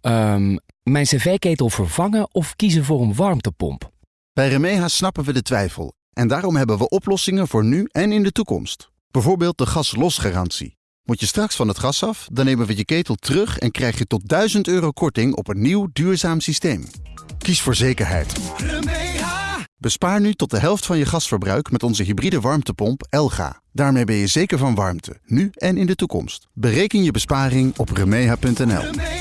Ehm, mijn cv-ketel vervangen of kiezen voor een warmtepomp? Bij Remeha snappen we de twijfel en daarom hebben we oplossingen voor nu en in de toekomst. Bijvoorbeeld de gaslosgarantie. Moet je straks van het gas af, dan nemen we je ketel terug en krijg je tot 1000 euro korting op een nieuw duurzaam systeem. Kies voor zekerheid. Remeha! Bespaar nu tot de helft van je gasverbruik met onze hybride warmtepomp Elga. Daarmee ben je zeker van warmte, nu en in de toekomst. Bereken je besparing op remeha.nl.